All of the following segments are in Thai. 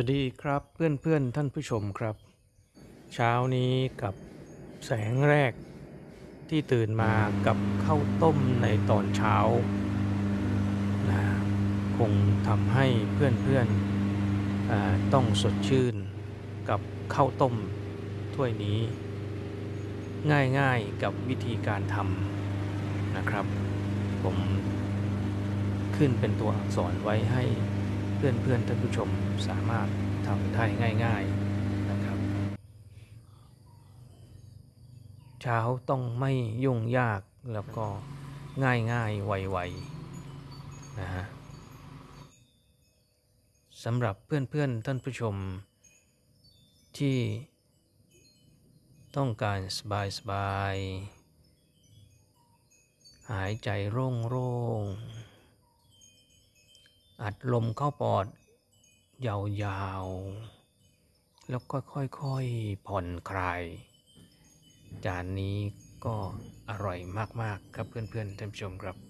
วัสดีครับเพื่อนๆท่านผู้ชมครับ เช้านี้กับแสงแรกที่ตื่นมากับข้าวต้มในตอนเช้านะคงทำให้เพื่อนๆต้องสดชื่นกับข้าวต้มถ้วยนี้ ง่ายๆกับวิธีการทำนะครับ ผมขึ้นเป็นตัวอักษรไว้ให้ เพื่อนๆท่านผู้ชมสามารถทำได้ง่าย ๆนะครับ เช้าต้องไม่ยุ่งยากแล้วก็ง่ายๆไวๆนะฮะสำหรับเพื่อนๆท่านผู้ชม ที่ต้องการสบายๆหายใจโล่งๆ อัดลมเข้าปอด ยาวๆ แล้วก็ค่อยๆ ผ่อนคลาย จานนี้ก็อร่อยมากๆ ครับเพื่อนๆท่านผู้ชมครับ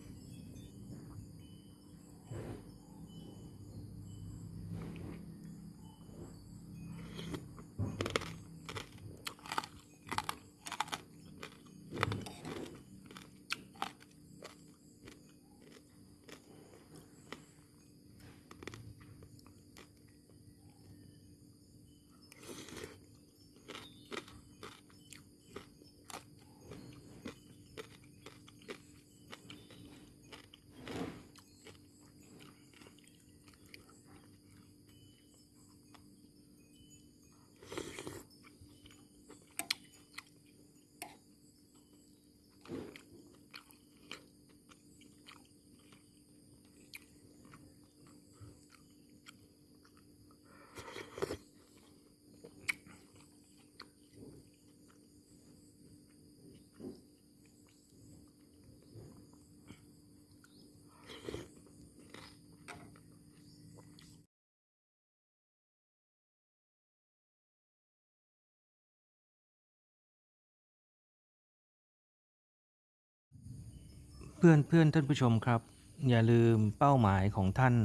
เพื่อนเพื่อนท่านผู้ชมครับ อย่าลืมเป้าหมายของท่าน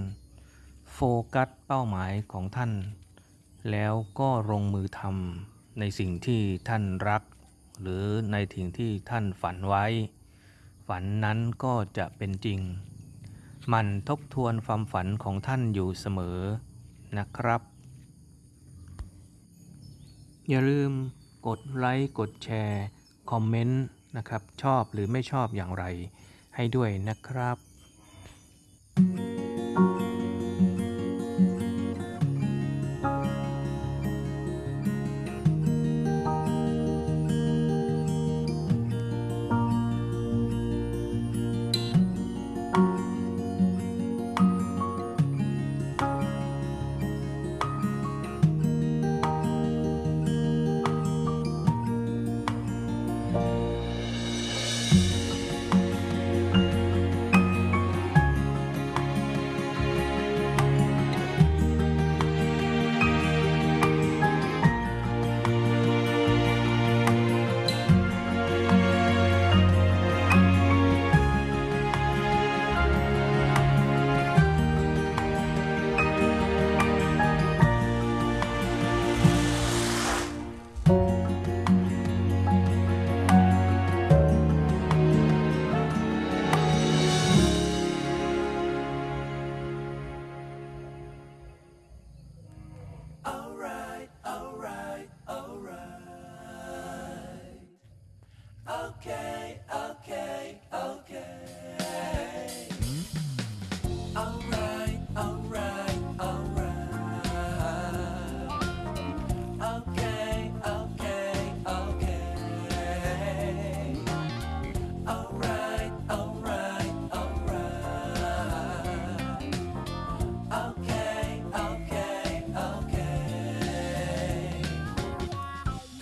โฟกัสเป้าหมายของท่าน แล้วก็ลงมือทำในสิ่งที่ท่านรัก หรือในสิ่งที่ท่านฝันไว้ ฝันนั้นก็จะเป็นจริง มันทบทวนความฝันของท่านอยู่เสมอนะครับ อย่าลืมกดไลค์กดแชร์ คอมเมนต์นะครับ ชอบหรือไม่ชอบอย่างไร ให้ด้วยนะครับ